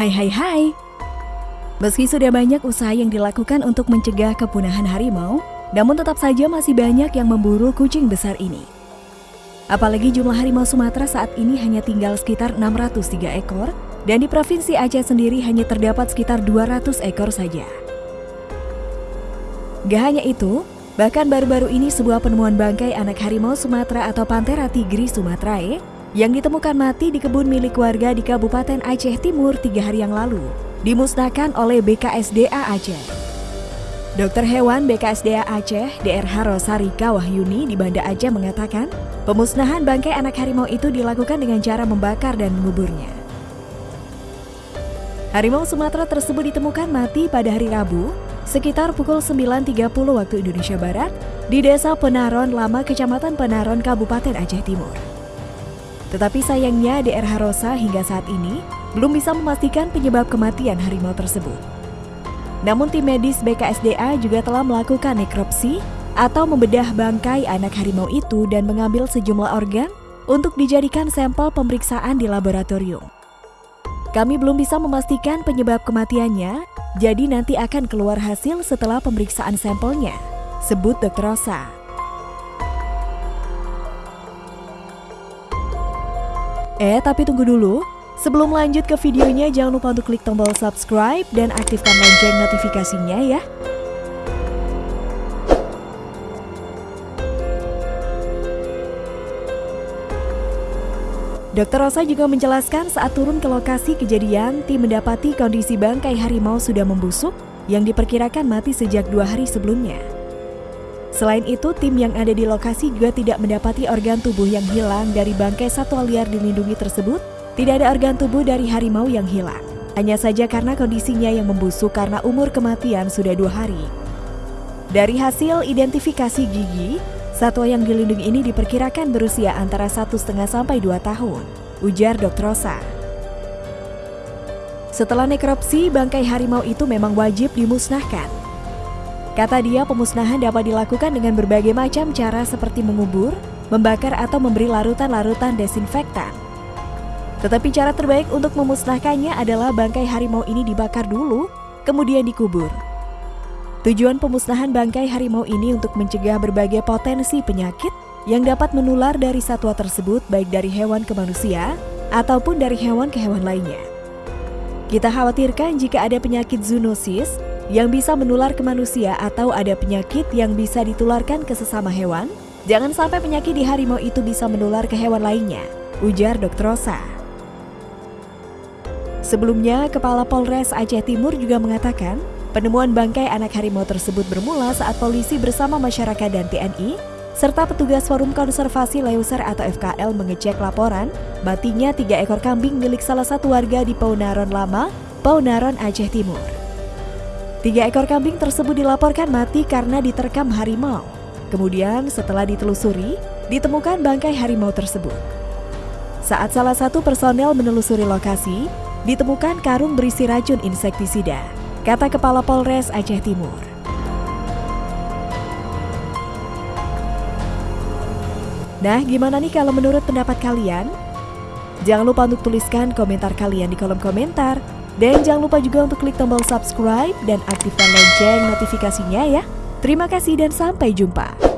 Hai hai hai. Meski sudah banyak usaha yang dilakukan untuk mencegah kepunahan harimau, namun tetap saja masih banyak yang memburu kucing besar ini. Apalagi jumlah harimau Sumatera saat ini hanya tinggal sekitar 603 ekor dan di Provinsi Aceh sendiri hanya terdapat sekitar 200 ekor saja. Gak hanya itu, bahkan baru-baru ini sebuah penemuan bangkai anak harimau Sumatera atau Panthera tigris sumatrae yang ditemukan mati di kebun milik warga di Kabupaten Aceh Timur tiga hari yang lalu, dimusnahkan oleh BKSDA Aceh. Dokter hewan BKSDA Aceh, DRH Rosarika Wahyuni di Banda Aceh mengatakan, pemusnahan bangkai anak harimau itu dilakukan dengan cara membakar dan menguburnya. Harimau Sumatera tersebut ditemukan mati pada hari Rabu, sekitar pukul 9.30 waktu Indonesia Barat, di Desa Penaron Lama, Kecamatan Penaron, Kabupaten Aceh Timur. Tetapi sayangnya DRH Rosa hingga saat ini belum bisa memastikan penyebab kematian harimau tersebut. Namun tim medis BKSDA juga telah melakukan nekropsi atau membedah bangkai anak harimau itu dan mengambil sejumlah organ untuk dijadikan sampel pemeriksaan di laboratorium. Kami belum bisa memastikan penyebab kematiannya, jadi nanti akan keluar hasil setelah pemeriksaan sampelnya, sebut Dr. Rosa. Eh, tapi tunggu dulu. Sebelum lanjut ke videonya, jangan lupa untuk klik tombol subscribe dan aktifkan lonceng notifikasinya ya. Dokter Rosa juga menjelaskan saat turun ke lokasi kejadian, tim mendapati kondisi bangkai harimau sudah membusuk yang diperkirakan mati sejak dua hari sebelumnya. Selain itu, tim yang ada di lokasi juga tidak mendapati organ tubuh yang hilang dari bangkai satwa liar dilindungi tersebut. Tidak ada organ tubuh dari harimau yang hilang. Hanya saja karena kondisinya yang membusuk karena umur kematian sudah dua hari. Dari hasil identifikasi gigi, satwa yang dilindungi ini diperkirakan berusia antara satu setengah sampai dua tahun, ujar Dr. Rosa. Setelah nekropsi, bangkai harimau itu memang wajib dimusnahkan. Kata dia, pemusnahan dapat dilakukan dengan berbagai macam cara seperti mengubur, membakar atau memberi larutan-larutan desinfektan. Tetapi cara terbaik untuk memusnahkannya adalah bangkai harimau ini dibakar dulu, kemudian dikubur. Tujuan pemusnahan bangkai harimau ini untuk mencegah berbagai potensi penyakit yang dapat menular dari satwa tersebut baik dari hewan ke manusia ataupun dari hewan ke hewan lainnya. Kita khawatirkan jika ada penyakit zoonosis yang bisa menular ke manusia atau ada penyakit yang bisa ditularkan ke sesama hewan, jangan sampai penyakit di harimau itu bisa menular ke hewan lainnya, ujar Dr. Rosa. Sebelumnya, Kepala Polres Aceh Timur juga mengatakan, penemuan bangkai anak harimau tersebut bermula saat polisi bersama masyarakat dan TNI serta petugas Forum Konservasi Leuser atau FKL mengecek laporan matinya tiga ekor kambing milik salah satu warga di Paunaron Lama, Paunaron Aceh Timur. Tiga ekor kambing tersebut dilaporkan mati karena diterkam harimau. Kemudian setelah ditelusuri, ditemukan bangkai harimau tersebut. Saat salah satu personel menelusuri lokasi, ditemukan karung berisi racun insektisida, kata Kepala Polres Aceh Timur. Nah, gimana nih kalau menurut pendapat kalian? Jangan lupa untuk tuliskan komentar kalian di kolom komentar. Dan jangan lupa juga untuk klik tombol subscribe dan aktifkan lonceng notifikasinya ya. Terima kasih dan sampai jumpa.